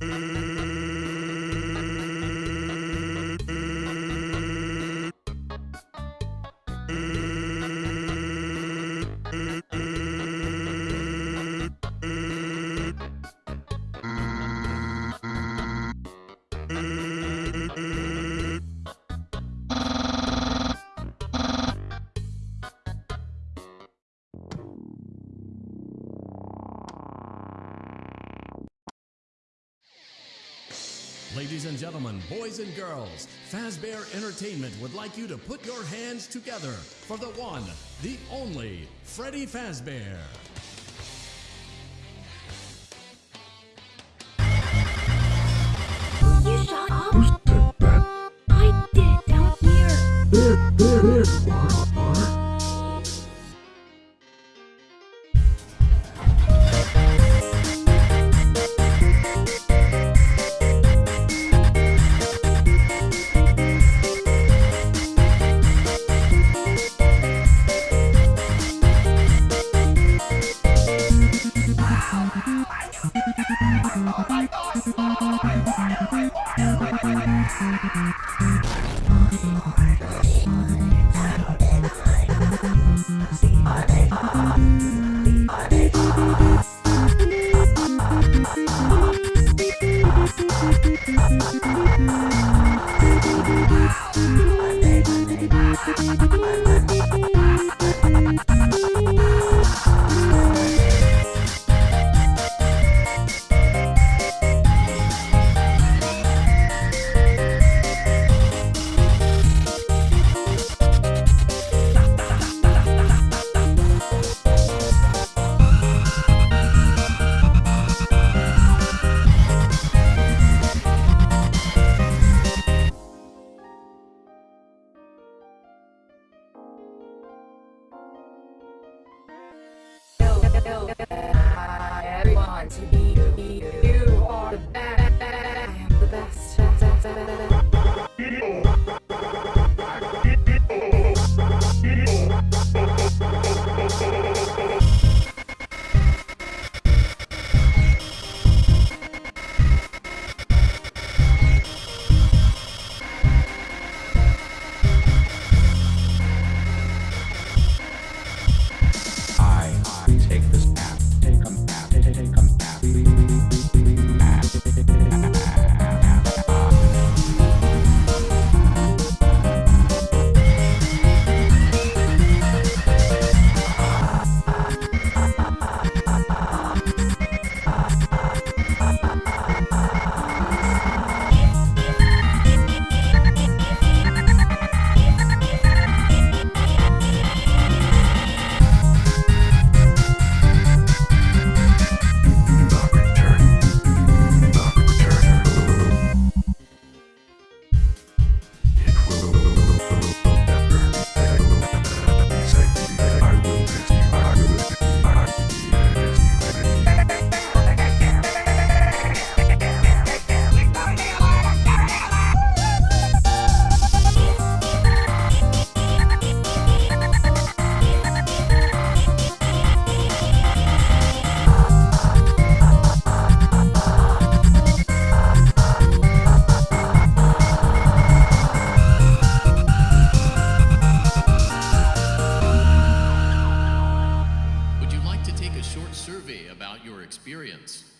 Mm-hmm. Ladies and gentlemen, boys and girls, Fazbear Entertainment would like you to put your hands together for the one, the only, Freddy Fazbear. You shut up! I did down here! Thank you. go, go, go. short survey about your experience.